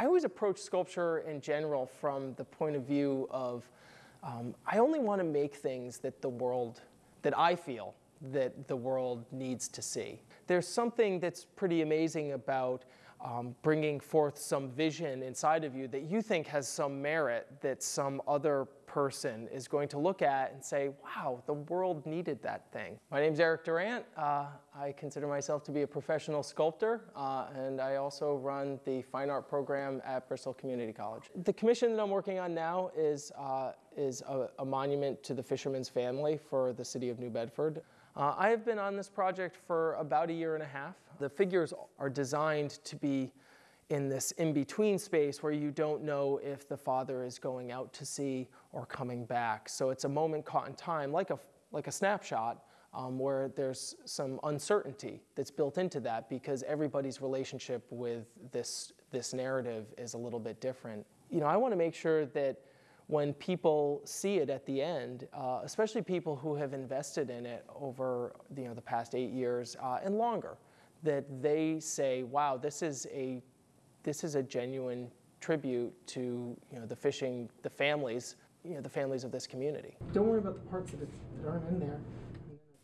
I always approach sculpture in general from the point of view of um, I only want to make things that the world, that I feel that the world needs to see. There's something that's pretty amazing about um, bringing forth some vision inside of you that you think has some merit that some other person is going to look at and say, wow, the world needed that thing. My name is Eric Durant. Uh, I consider myself to be a professional sculptor, uh, and I also run the fine art program at Bristol Community College. The commission that I'm working on now is, uh, is a, a monument to the fisherman's family for the city of New Bedford. Uh, I have been on this project for about a year and a half. The figures are designed to be in this in-between space where you don't know if the father is going out to sea or coming back. So it's a moment caught in time, like a, like a snapshot, um, where there's some uncertainty that's built into that because everybody's relationship with this, this narrative is a little bit different. You know, I want to make sure that when people see it at the end, uh, especially people who have invested in it over you know, the past eight years uh, and longer, that they say, wow, this is a, this is a genuine tribute to you know, the fishing, the families, you know, the families of this community. Don't worry about the parts that, that aren't in there.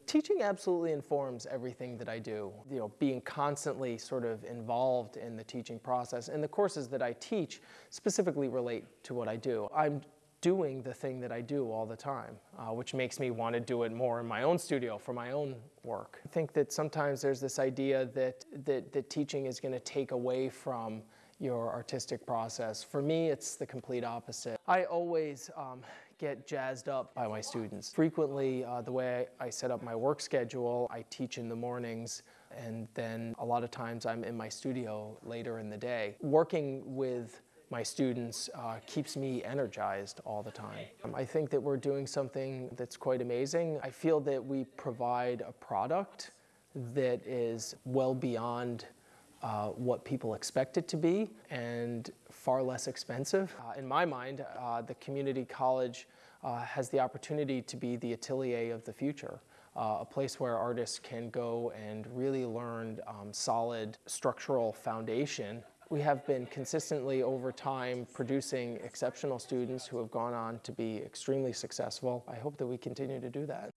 Teaching absolutely informs everything that I do. You know, being constantly sort of involved in the teaching process and the courses that I teach specifically relate to what I do. I'm doing the thing that I do all the time, uh, which makes me want to do it more in my own studio for my own work. I think that sometimes there's this idea that, that, that teaching is going to take away from your artistic process. For me, it's the complete opposite. I always um, get jazzed up by my students. Frequently, uh, the way I, I set up my work schedule, I teach in the mornings, and then a lot of times I'm in my studio later in the day. Working with my students uh, keeps me energized all the time. Um, I think that we're doing something that's quite amazing. I feel that we provide a product that is well beyond uh, what people expect it to be and far less expensive. Uh, in my mind, uh, the community college uh, has the opportunity to be the atelier of the future. Uh, a place where artists can go and really learn um, solid structural foundation we have been consistently over time producing exceptional students who have gone on to be extremely successful. I hope that we continue to do that.